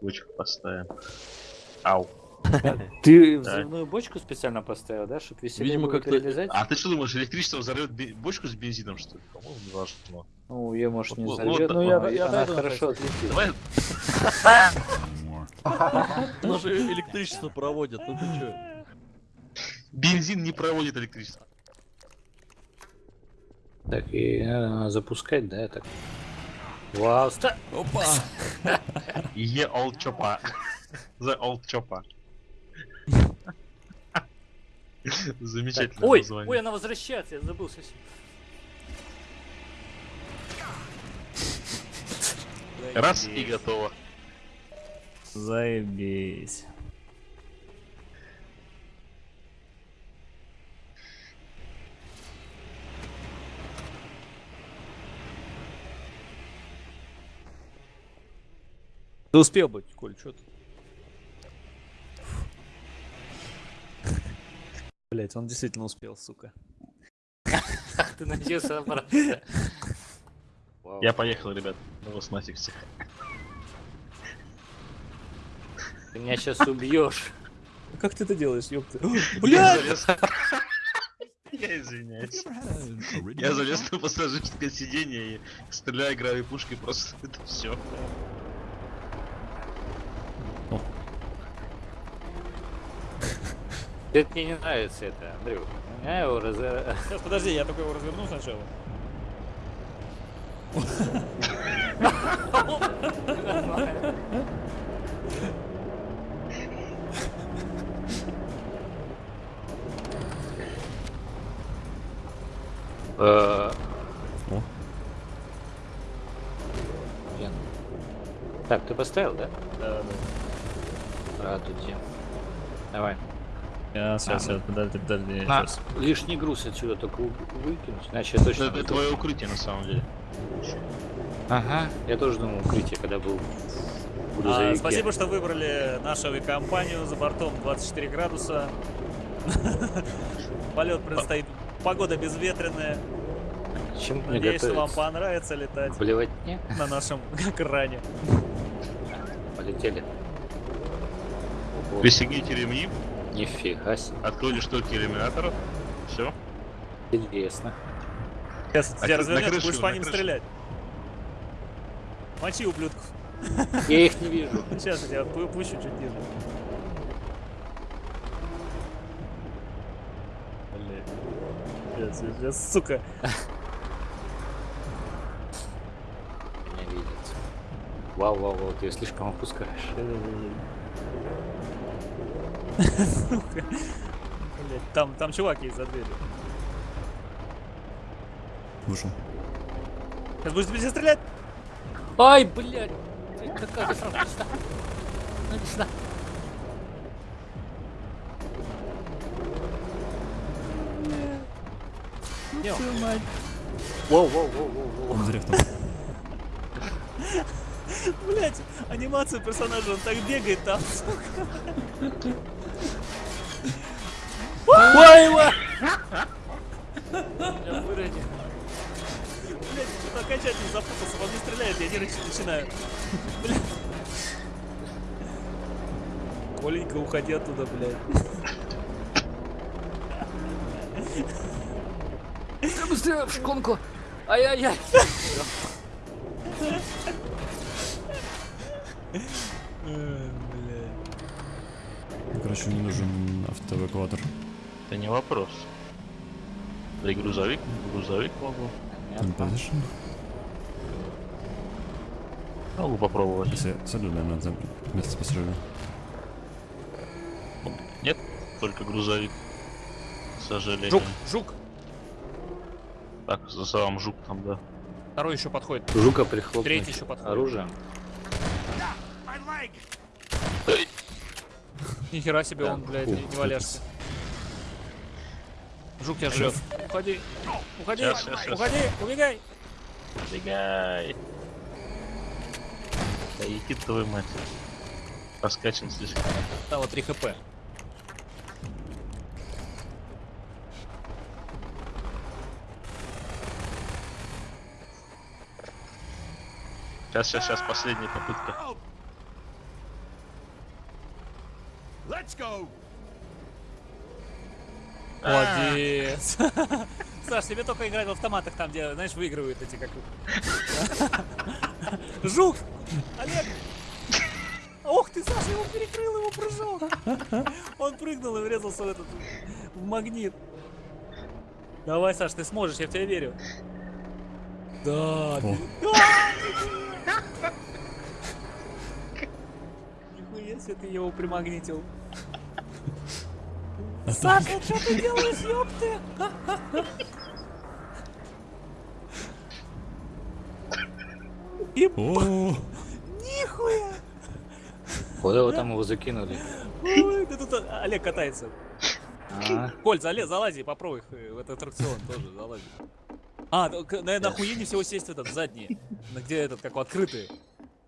Бочку поставим. Ау. Ты взрывную бочку специально поставил, да, чтобы веселее Видимо, как-то-? А ты что думаешь, электричество взорвет бочку с бензином, что ли? По-моему, не важно. Ну, ее, может, не взорвет, вот, но вот, я, я она хорошо отлетит. Давай, Оно же электричество проводит, ну ты чё? бензин не проводит электричество. Так, и надо запускать, да, так. Вау, ста... Опа! Е old чопа. The old чопа. Так, Замечательное Ой, название. ой, она возвращается, я забыл совсем. Раз и готово. Заебись. Ты успел быть, Коль, чё ты? Блять, он действительно успел, сука. Ты надеялся обратно. Я поехал, ребят. Ну вас нафиг всех. Ты меня сейчас убьешь. Ну Как ты это делаешь, ёпта? Блядь! залез. Я извиняюсь. Я залез на пассажирское сиденье и стреляю игровой пушкой просто это все. Это мне не нравится это, Андрюх. Я его раз... Сейчас, подожди, я только его разверну сначала. Э. Так, ты поставил, да? Да, Радуйте. Давай. Да. Сейчас, сейчас, подожди, подожди, На, сейчас. лишний груз отсюда только вы- выкинуть, иначе я точно... Это твое укрытие на самом деле. Ага, я тоже думал укрытие, когда был А, спасибо, что выбрали нашу авиакомпанию. За бортом 24 градуса. Полет предстоит. Погода безветренная. Чем мне Надеюсь, что вам понравится летать Блевать не? на нашем экране. Полетели. Пристегните ремни, Нифига себе. откройте шторки иллюминаторов. Все. Интересно. Сейчас На тебя развернет, крышу, будешь по ним крышу. стрелять. Мочи, ублюдков. Я их не вижу. Сейчас я тебя пу- пущу чуть ниже. Блин. Сейчас, сейчас, сука. Меня видят. Вау, вау, вау, ты ее слишком опускаешь. Блядь, там, там чувак есть за дверью. Вышел. Сейчас будешь тебе стрелять? Ай, блядь! Ты Какая сразу иди сюда. Ну, иди сюда. Воу, воу, воу, воу, воу. Он зря там. Блять, анимацию персонажа, он так бегает там, сука. Ой, ой! Я выронил. Блять, что-то окончательно запутался, он не стреляет, я нервничать начинаю. Блядь. Коленька, уходи оттуда, блядь. Быстрее в шконку. Ай-яй-яй. Короче, мне нужен автоэвакуатор. Это не вопрос. Да и грузовик, грузовик могу. In position. Могу попробовать. Если сяду, наверное, за вместе с пассажиром. Нет, только грузовик. К сожалению. Жук, жук. Так, за самым жук там, да. Второй еще подходит. Жука прихлопнуть Третий еще подходит. оружием. Нихера себе Да. он, блядь, не, не валяшься. Жук тебя жрет. Уходи. Уходи, Щас, щас, щас. уходи, убегай. Бегай! Да иди твою мать. Раскачан слишком. Стало 3 хп. Сейчас, сейчас, сейчас, последняя попытка. Молодец. Саш, тебе только играть в автоматах там, где, знаешь, выигрывают эти как... Жук! Олег! Ох ты, Саша, его перекрыл, его прыжок. Он прыгнул и врезался в этот, в магнит. Давай, Саш, ты сможешь, я в тебя верю. Да. Нихуя себе ты его примагнитил. Саша, что ты делаешь, ёпты? И О, нихуя! Куда вы там его закинули? Ой, да тут Олег катается. А, Коль, залез, залази, попробуй э, в этот аттракцион тоже залази. А, ну, наверное, охуеннее всего сесть в этот задний, где этот, как его, открытый.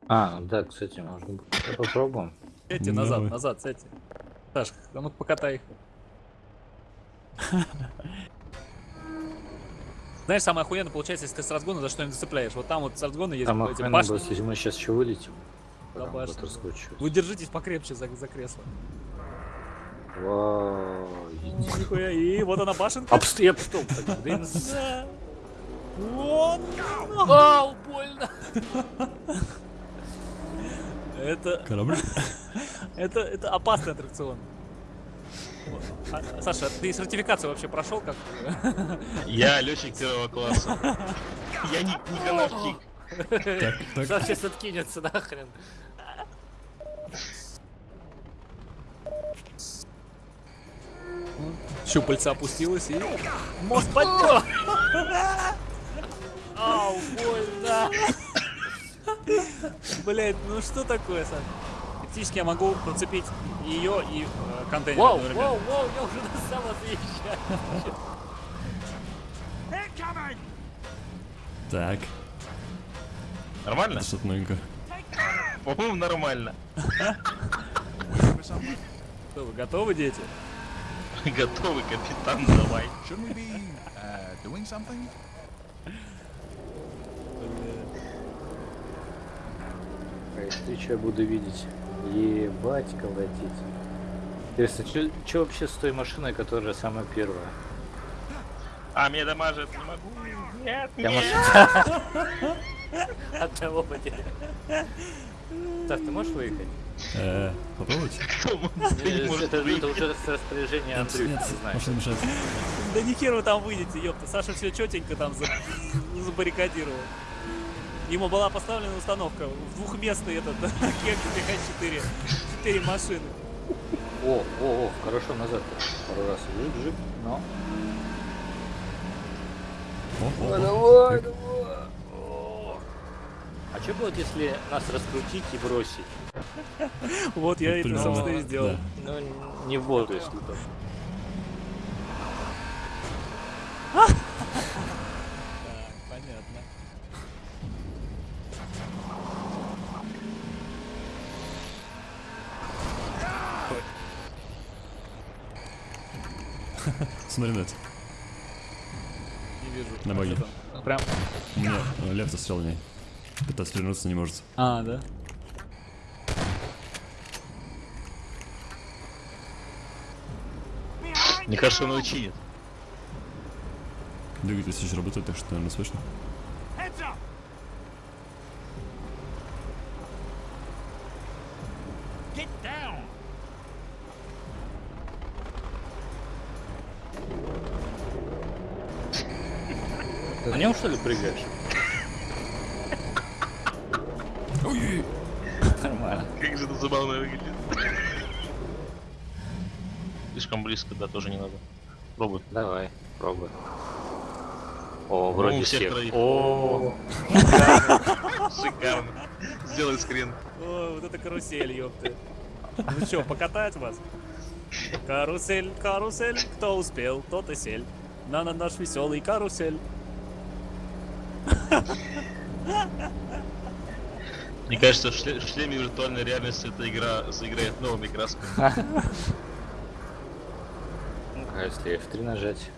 а, да, кстати, можно. Попробуем. Сядьте Ну, назад, назад, сядьте. Саш, а ну покатай их. Знаешь, самое охуенное получается, если ты с разгона за что-нибудь зацепляешь. Вот там вот с разгона есть Там эти башни. будет, если мы сейчас еще вылетим. Да, башня. Вы держитесь покрепче за, за кресло. Вау. Нихуя, и вот она башенка. Обст... Я стоп, так, блин. Да. Вот. Ау, больно. Это, корабль? это, это опасный аттракцион. А, Саша, ты сертификацию вообще прошел как? Я летчик первого класса. Я не, так. Саша сейчас откинется нахрен. Щупальца опустилось и... Мост поднял! Ау, больно. Блять, ну что такое, Саша? Фактически я могу процепить ее и э, контейнер. Вау, одновременно. вау, вау, я уже до самого заезжаю. Так, Нормально? что-то новенькое. По-моему, нормально. Что, вы готовы, дети? Готовый, капитан, давай. Uh, doing something? Ты что я буду видеть? Ебать, колотить. Интересно, что вообще с той машиной, которая самая первая? А, меня дамажит, не могу. Нет, Я нет. машина. Одного потерял. Так, ты можешь выехать? Э, попробуйте? Не Это, уже Нет, Андрюхи, машина мешает. Да ни хер вы там выйдете, ёпта. Саша все четенько там за- забаррикадировал. Ему была поставлена установка в двухместный этот кек ТХ-4. Четыре машины. О, о, о, хорошо назад. Пару раз. Жип, жип, но. О, о, о. давай, давай. А что будет, если нас раскрутить и бросить? Вот я это, собственно, и сделал. Ну, не в воду, если то. Так, понятно. Смотри на это. Не вижу. На А там? Прям. У меня э, лев застрял в ней. Пытается вернуться, не может. А, да. Мне кажется, он его чинит. Двигатель еще работает, так что, наверное, слышно. Нем что ли прыгаешь? Ой, Нормально. Как же это забавно выглядит. Слишком близко, да, тоже не надо. Пробуй. Давай, пробуй. О, Ну, вроде у всех. О, Шикарно. Сделай скрин. О, вот это карусель, ёпты. Ну чё, покатать вас? Карусель, карусель, кто успел, тот и сель. На на наш веселый карусель. Мне кажется, в шле- в шлеме виртуальной реальности эта игра заиграет новыми красками. ну а если F3 нажать?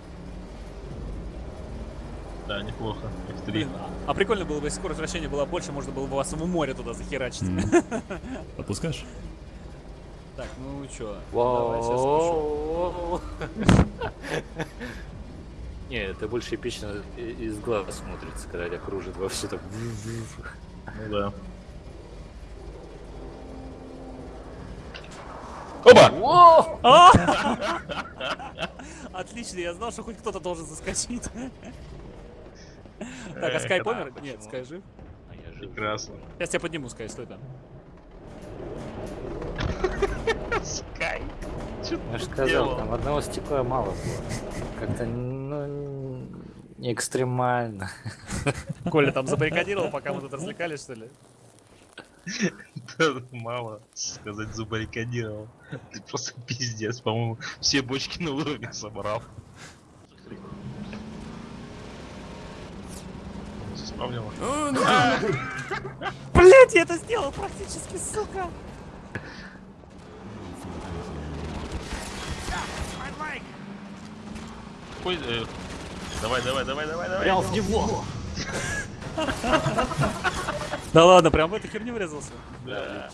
Да, неплохо. F3. Блин, а прикольно было бы, если скорость вращения была больше, можно было бы вас в море туда захерачить. Отпускаешь? Так, ну чё, давай сейчас. Не, это больше эпично из глаз смотрится, когда кружит во все так. Ну да. Оба! А! Отлично, я знал, что хоть кто-то должен заскочить. Так, а Скай помер? Нет, Скай жив. А я жив. Прекрасно. Сейчас тебя подниму, Скай, стой там. Скай. Я же ты сказал, делал? там одного стекла мало было. Как-то, ну, не экстремально. Коля там забаррикадировал, пока мы тут развлекались, что ли? Да, Мало сказать забаррикадировал. Ты просто пиздец, по-моему, все бочки на уровне собрал. Вспомнила. Блять, я это сделал практически, сука! Э, Давай, давай, давай, давай, давай. Прям в него! Да ладно, прям в эту херню врезался. Да.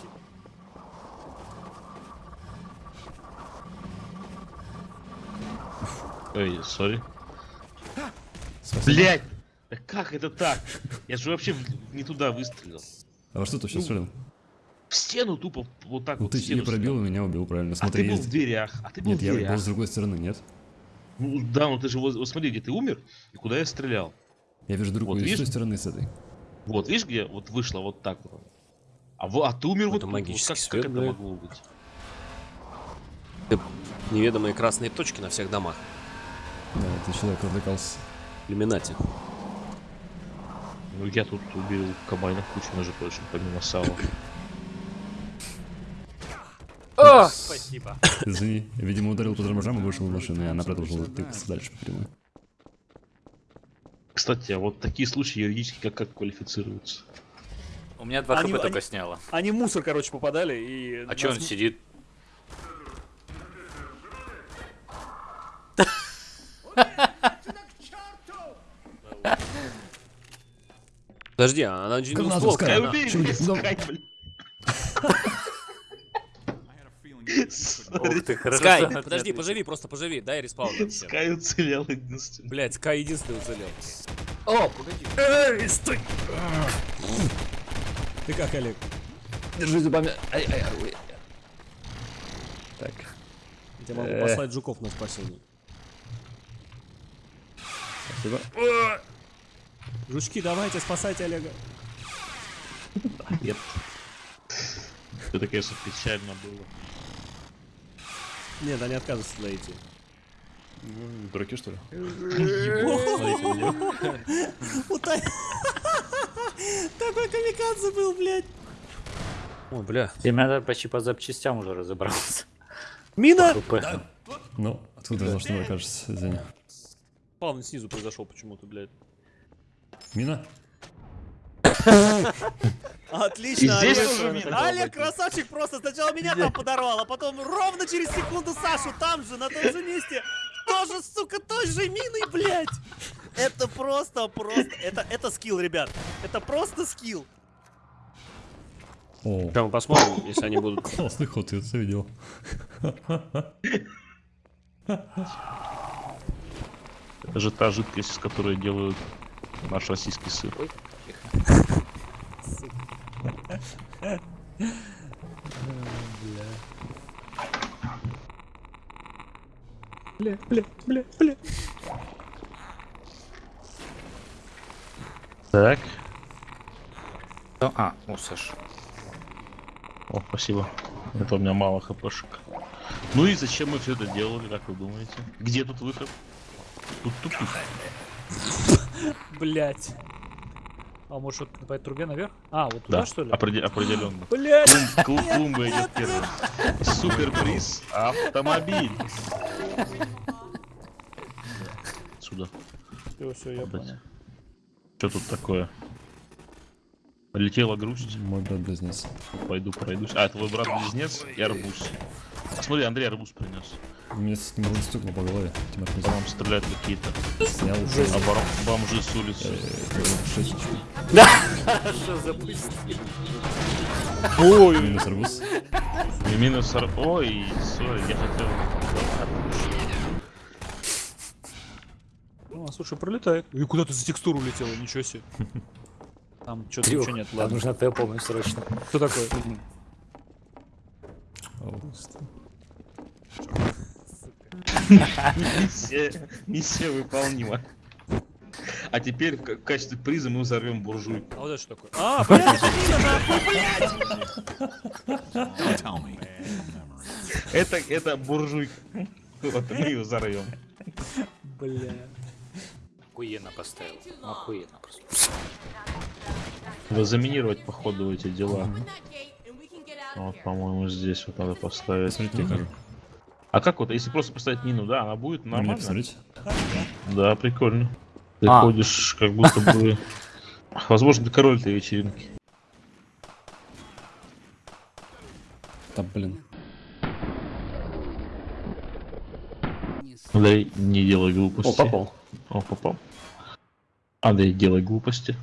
Ой, сори. Блять! Да как это так? Я же вообще не туда выстрелил. А во что ты сейчас стрелял? В стену тупо вот так Ну вот. ты в стену не пробил, меня убил, правильно. А Смотри, ты был в дверях. А ты был Нет, в я дверях. был с другой стороны, нет. Ну, да, ну ты же вот, вот смотри, где ты умер и куда я стрелял. Я вижу другую, Вот и с той видишь? стороны, с этой. Вот, видишь, где вот вышло вот так вот. А, а ты умер вот Это тут. магический вот как, свет, как это блядь. могло быть? Неведомые красные точки на всех домах. Да, ты человек развлекался. Иллюминати. Ну я тут убил комбайнов кучу, между прочим, помимо Сава. Спасибо. Извини, видимо, ударил по тормозам и вышел из машины, и она продолжила тыкаться дальше по прямой. Кстати, а вот такие случаи юридически как, как квалифицируются? У меня два Они- хп только они- сняло. Они мусор, короче, попадали и... А чё он сидит? Подожди, а она же не Гранату усколка, Скай, она- убей чё, меня, ну- Скай, блин. Ух ты, хорошо. Скай, подожди, поживи, просто поживи, дай respawn. Скай уцелел единственный. Блять, Скай единственный уцелел. О, погоди. Эй, стой! Ты как, Олег? Держи зубами. Ай, ай, ай. Так. Я могу Э. послать жуков на спасение. Спасибо. Жучки, давайте, спасайте Олега. Нет. Это, конечно, печально было. Нет, они отказываются туда идти. Ну, Дураки, что ли? Такой камикадзе был, блядь. О, бля. Тебя почти по запчастям уже разобрался. Мина! Ну, откуда я знал, что мне кажется, извини. Плавно снизу произошел почему-то, блядь. Мина? Отлично, И здесь Олег. красавчик просто сначала меня там подорвал, а потом ровно через секунду Сашу там же, на том же месте, тоже, сука, той же миной, блядь. Это просто, просто, это, это скилл, ребят. Это просто скилл. О, Прямо посмотрим, если они будут... классный ход, я это видел. Это же та жидкость, из которой делают наш российский сыр. Бля, бля, бля, бля. Так. А, о, Саш. О, спасибо. Это у меня мало хпшек. Ну и зачем мы все это делали, как вы думаете? Где тут выход? Тут тупик. Блять. А может вот по этой трубе наверх? А, вот туда Да, что ли? опреде- определенно. Блять! Клум- клум- Клумба идет первым. Суперприз автомобиль. Сюда. Все, все, я понял. Что тут такое? Полетела грусть. Мой брат-близнец. Пойду пройдусь. А, это твой брат-близнец и арбуз. Смотри, Андрей арбуз принес. Мне с- не стукнул по голове. По нам стреляют какие-то снял. а бом- бомжи с улицы. Хорошо запустил. Минус арбуз. И минус... ар- Ой, сори, я хотел... Ну, а, слушай, пролетает. И куда ты за текстуру улетела? Ничего себе. Там что-то ничего нет. Там Ладно. нужна твоя помощь срочно. Кто такой? Миссия, миссия выполнима. А теперь в ка- в качестве приза мы взорвем буржуйку. А вот это что такое? А, блядь, это блядь! Это, это буржуйка. Вот мы ее взорвем. Бля. Охуенно поставил. Охуенно просто. Надо заминировать походу эти дела. Вот, по-моему, здесь вот надо поставить. Смотрите, я кажу. А как вот, если просто поставить мину, да, она будет Мне нормально? посмотрите. Да, прикольно. Ты А. ходишь как будто бы... Возможно, ты король этой вечеринки. Да, блин. Андрей, не делай глупости. О, попал. О, попал. Андрей, делай глупости.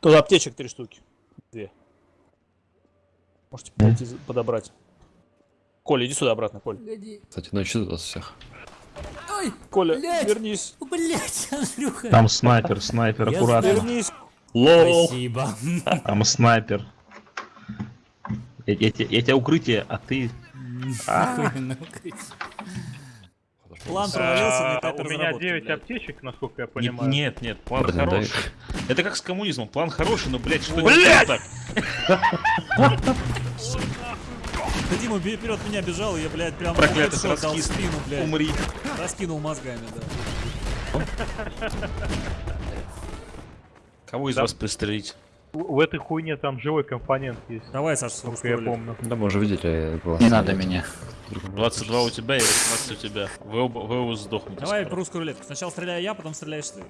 Тут аптечек три штуки. Две. Можете за- подобрать. Коля, иди сюда обратно, Коля. Кстати, ну еще вас всех. Коля, вернись. Блять, Андрюха. Там снайпер, снайпер, Я аккуратно. Вернись. Лол, Спасибо. там снайпер. Я, я те- я тебя укрытие, а ты... План провалился А, У меня разработки, 9 блядь. аптечек, насколько я Не- понимаю. нет, нет, план хороший. Это как с коммунизмом. План хороший, но, блядь, что блядь! так? Да Дима вперед меня бежал, и я, блядь, прям Проклятый дал спину, блядь. Умри. Раскинул мозгами, да. Кого из Да. вас пристрелить? В этой хуйне там живой компонент есть, Давай, Саша, с насколько я помню. Да, мы уже видели. было. Не надо меня. 22 у тебя и 18 у тебя. Вы оба, вы оба сдохнете. Давай скоро. русскую рулетку. Сначала стреляю я, потом стреляешь ты.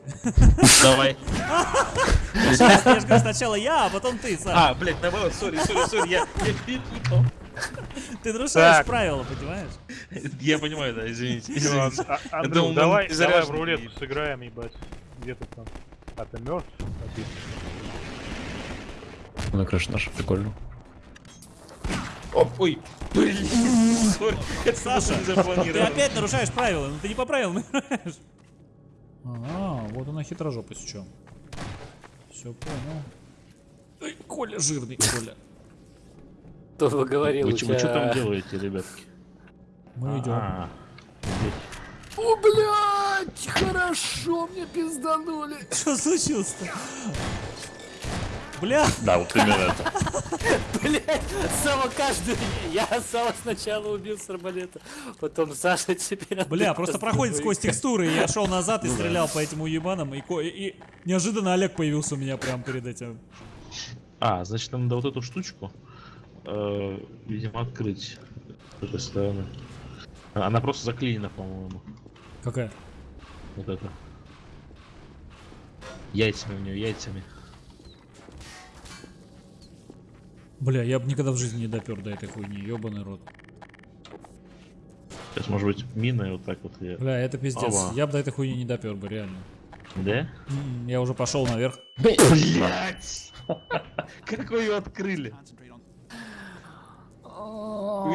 Давай. Я же говорю, сначала я, а потом ты, Саша. А, блядь, наоборот, сори, сори, сори, я, я перепутал. Ты нарушаешь правила, понимаешь? Я понимаю, да, извините. А- думал, давай, в рулетку сыграем, ебать. Где ты там? А ты мертв? Ну, крыша наша, прикольно. Оп, ой, блин, Саша, Ты опять нарушаешь правила, ну ты не по правилам играешь. А, вот она хитрожопость в чем. Все понял. Ой, Коля жирный, Коля. Кто говорил, Вы чё вы что там тебя... делаете, ребятки? Мы идем. А, О, блядь, хорошо мне пизданули. Что случилось-то? Бля, Да, вот именно это. Блять, Сава каждый... Я Сава сначала убил с арбалета, потом Саша теперь... бля, просто проходит сквозь текстуры, и я шел назад и стрелял по этим уебанам, и неожиданно Олег появился у меня прямо перед этим. А, значит, нам надо вот эту штучку, э, видимо, открыть с этой стороны. Она просто заклинена, по-моему. Какая? Вот это. Яйцами у нее, яйцами. Бля, я бы никогда в жизни не допер до этой хуйни, ебаный рот. Сейчас, может быть, миной вот так вот я. Бля, это пиздец. Ава. Я бы до этой хуйни не допер бы, реально. Да? М, Я уже пошел наверх. Блять! Как вы ее открыли?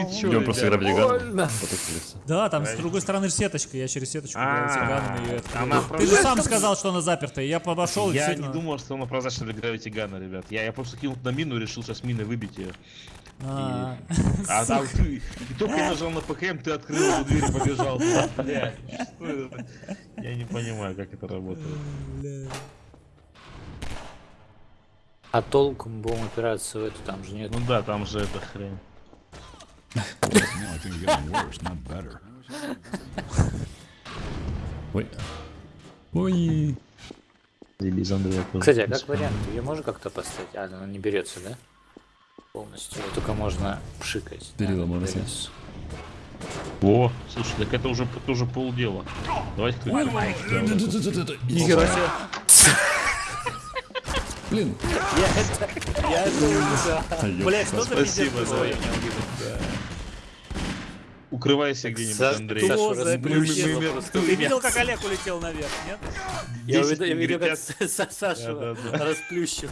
Вы чё, Идем просто Диган. Потупились. Да, там с другой стороны сеточка, я через сеточку А, Ты же сам сказал, что она запертая, я обошел и Я не думал, что она прозрачна для Gun, ребят. Я, я просто кинул на мину и решил сейчас миной выбить ее. А, А да, ты, и только я нажал на ПКМ, ты открыл эту дверь и побежал. Блядь, что это? Я не понимаю, как это работает. А толком будем упираться в эту, там же нет. Ну да, там же эта хрень. Ой. Ой. Кстати, а как вариант, ее можно как-то поставить? А, она не берется, да? Полностью. Ее только можно пшикать. Перила Да. О, слушай, так это уже, это уже полдела. Давайте кто Нихера Блин. Я это... Я это увидел. За пиздец Спасибо, происходит? Укрывайся где-нибудь, Са- Андрей. Кто просто Ты видел, как Олег улетел наверх, нет? Я 10 видел, я видел, как негритят. Са- Сашу Да-да-да. расплющил.